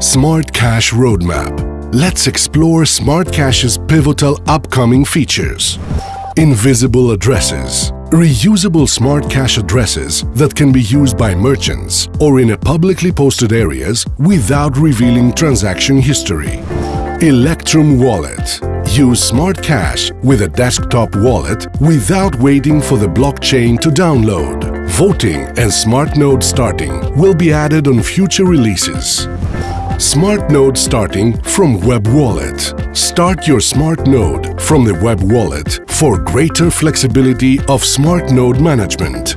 Smart Cash Roadmap. Let's explore Smart Cash's pivotal upcoming features. Invisible addresses. Reusable Smart Cash addresses that can be used by merchants or in a publicly posted areas without revealing transaction history. Electrum Wallet. Use Smart Cash with a desktop wallet without waiting for the blockchain to download. Voting and Smart Node starting will be added on future releases. Smart Node starting from Web Wallet. Start your Smart Node from the Web Wallet for greater flexibility of Smart Node management.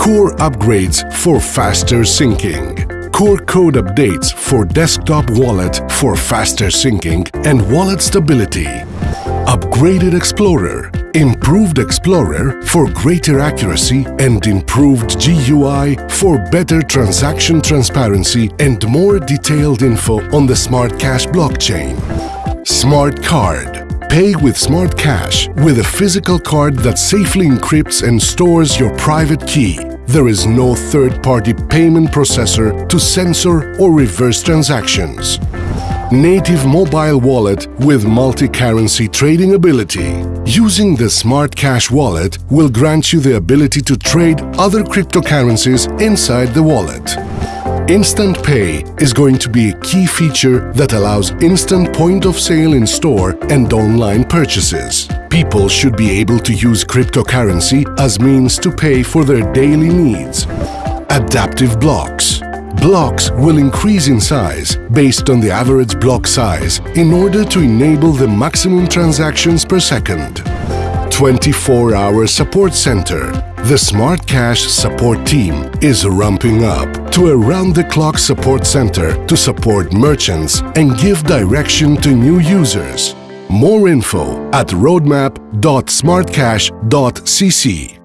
Core upgrades for faster syncing. Core code updates for desktop wallet for faster syncing and wallet stability. Upgraded Explorer Improved Explorer for greater accuracy and improved GUI for better transaction transparency and more detailed info on the Smart Cash blockchain. Smart Card Pay with Smart Cash with a physical card that safely encrypts and stores your private key. There is no third-party payment processor to censor or reverse transactions native mobile wallet with multi-currency trading ability. Using the Smart Cash wallet will grant you the ability to trade other cryptocurrencies inside the wallet. Instant Pay is going to be a key feature that allows instant point of sale in store and online purchases. People should be able to use cryptocurrency as means to pay for their daily needs. Adaptive blocks Blocks will increase in size based on the average block size in order to enable the maximum transactions per second. 24-hour support center. The Smart Cash support team is ramping up to a round-the-clock support center to support merchants and give direction to new users. More info at roadmap.smartcash.cc.